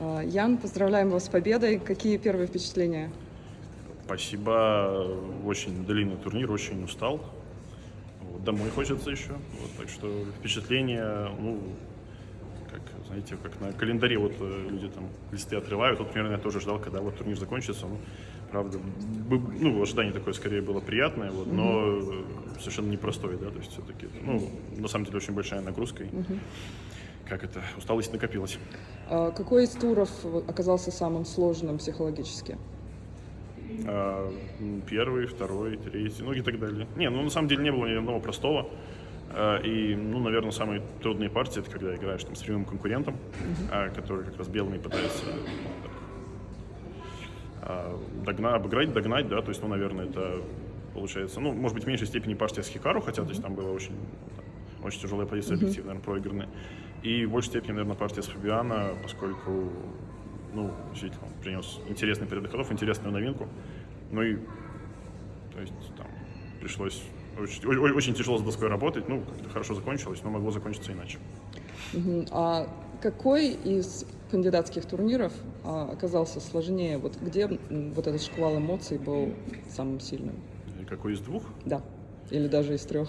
А, Ян, поздравляем вас с победой. Какие первые впечатления? Спасибо. Очень длинный турнир, очень устал. Вот, домой хочется еще. Вот, так что впечатления, ну, как, знаете, как на календаре вот э, люди там листы отрывают. Вот примерно я тоже ждал, когда вот турнир закончится. Ну, правда, ну, ожидание такое скорее было приятное, вот, но э, совершенно непростое, да, то есть все-таки, ну, на самом деле очень большая нагрузка. и, Как это, усталость накопилась. А, Какой из туров оказался самым сложным психологически? А, Первый, второй, третий, ну и так далее. Не, ну на самом деле не было ни одного простого. А, И, ну, наверное, самые трудные партии это когда играешь там с прямым конкурентом, а, который как раз белыми пытается а, догна- обыграть, догнать, да, то есть, ну, наверное, это получается, ну, может быть, в меньшей степени партия с Хикару, хотя, то есть, там была очень, там, очень тяжелая позиция, объективно, наверное, проигранная. И в большей степени, наверное, партия с Фабиано, поскольку, ну, действительно, он принес интересный период ходов, интересную новинку. Ну и, то есть, там, пришлось очень, очень тяжело с доской работать, ну, как-то хорошо закончилось, но могло закончиться иначе. А какой из кандидатских турниров а, оказался сложнее? Вот где вот этот шквал эмоций был самым сильным? Какой из двух? Да. Или даже из трех?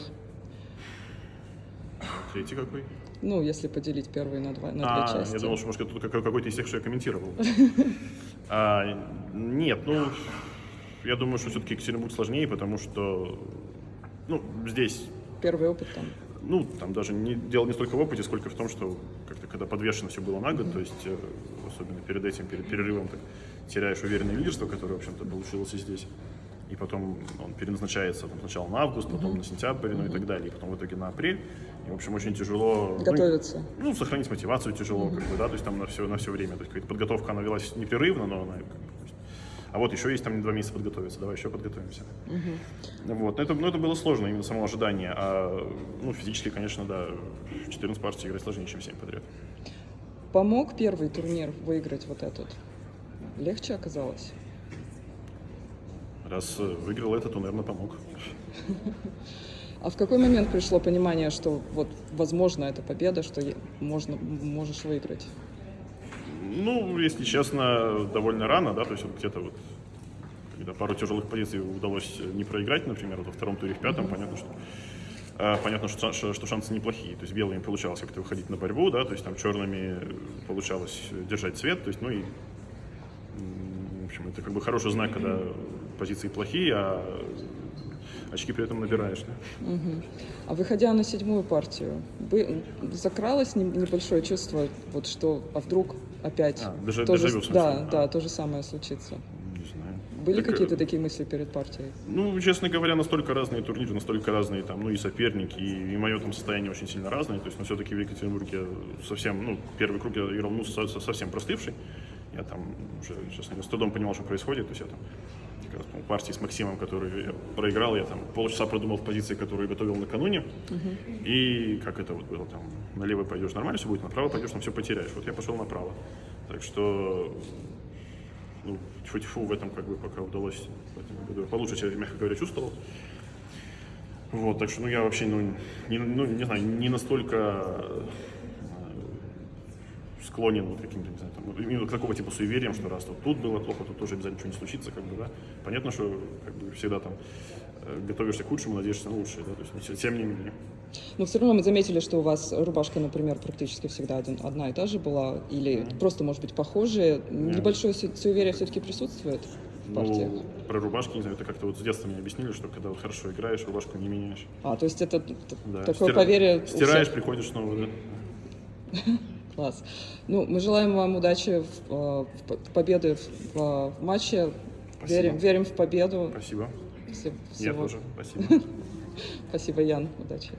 Третий какой? Ну, если поделить первые на, два, на А, две части. я думал, что, может, это какой- какой-то из тех, что я комментировал. А, Нет, ну, я думаю, что все-таки Екатеринбург сложнее, потому что, ну, здесь, Первый опыт там. ну, там даже не, дело не столько в опыте, сколько в том, что как-то когда подвешено все было на год, то есть, э, особенно перед этим, перед перерывом, так, теряешь уверенное лидерство, которое, в общем-то, получилось и здесь. И потом он переназначается там, сначала на август, потом на сентябрь, ну и так далее, и потом в итоге на апрель. И, в общем, очень тяжело... ну, Готовиться. ну, сохранить мотивацию тяжело, как бы, да, то есть там на все, на все время. То есть подготовка, она велась непрерывно, но она А вот еще есть там два месяца подготовиться, давай еще подготовимся. Вот, но это, но это было сложно, именно само ожидание. А, ну, физически, конечно, да, в 14 партий играть сложнее, чем 7 подряд. Помог первый турнир выиграть вот этот? Легче оказалось? Раз э, выиграл этот, то, наверное, помог. А в какой момент пришло понимание, что вот возможно эта победа, что можно, можешь выиграть? Ну, если честно, довольно рано, да, то есть вот где-то вот, когда пару тяжелых позиций удалось не проиграть, например, вот во втором туре, в пятом, понятно, что а, понятно, что, что, шансы неплохие. То есть белыми получалось как-то выходить на борьбу, да, то есть там черными получалось держать цвет, то есть, ну и, в общем, это как бы хороший знак, когда позиции плохие, а очки при этом набираешь, да. А выходя на седьмую партию, вы- закралось не- небольшое чувство, вот что, а вдруг опять А, даже- то же- да, А. да, то же самое случится. Не знаю. Были Так, э, какие-то такие мысли перед партией? Ну, честно говоря, настолько разные турниры, настолько разные там, ну и соперники, и, и мое там состояние очень сильно разное. То есть, но все-таки в Екатеринбурге совсем, ну, первый круг я играл, ну, со- со- совсем простывший. Я там уже, честно говоря, с трудом понимал, что происходит. То есть я там как раз, партии с Максимом, который я проиграл, я там полчаса продумал в позиции, которую готовил накануне. И как это вот было там, налево пойдешь, нормально все будет, направо пойдешь, там все потеряешь. Вот я пошел направо. Так что ну, тьфу-тьфу, в этом как бы пока удалось в этом году получше себя, мягко говоря, чувствовал. Вот, так что, ну, я вообще, ну, не, ну, не знаю, не настолько склонен вот каким-то, не знаю, там, вот именно к такого типа суевериям, что раз вот тут было плохо, тут тоже обязательно ничего не случится, как бы, да. Понятно, что как бы всегда там э, готовишься к худшему, надеешься на лучшее, да, то есть, тем не менее. Но все равно мы заметили, что у вас рубашка, например, практически всегда один, одна и та же была, или просто, может быть, похожие. Небольшое су- суеверие все-таки присутствует в партиях? Ну, про рубашки, не знаю, это как-то вот с детства мне объяснили, что когда вот хорошо играешь, рубашку не меняешь. А, то есть это Да. такое Стира- поверье Стираешь, всех. приходишь снова, да. Класс. Ну, мы желаем вам удачи, в, э, в победы в, в матче. Спасибо. Верим, верим в победу. Спасибо. Все- Я всего- тоже. Спасибо. Спасибо, Ян. Удачи.